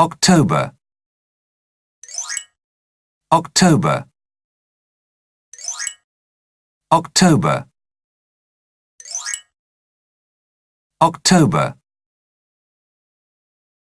October. October. October. October.